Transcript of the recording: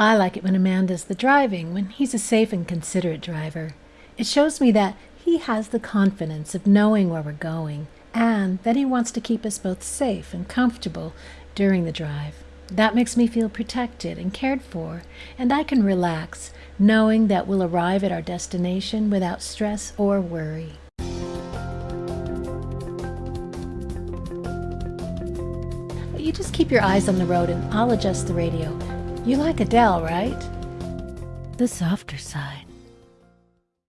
I like it when a man does the driving, when he's a safe and considerate driver. It shows me that he has the confidence of knowing where we're going and that he wants to keep us both safe and comfortable during the drive. That makes me feel protected and cared for, and I can relax knowing that we'll arrive at our destination without stress or worry. You just keep your eyes on the road and I'll adjust the radio. You like Adele, right? The softer side.